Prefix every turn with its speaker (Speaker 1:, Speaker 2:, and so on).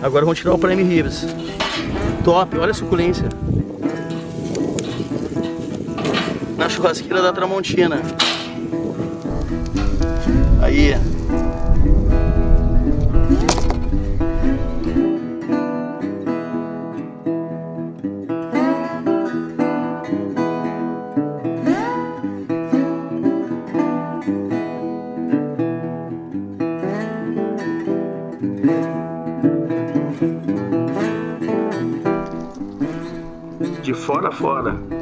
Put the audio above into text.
Speaker 1: Agora vamos tirar o prime ribs. Top, olha a suculência. Na churrasqueira da Tramontina. Aí. De fora a fora.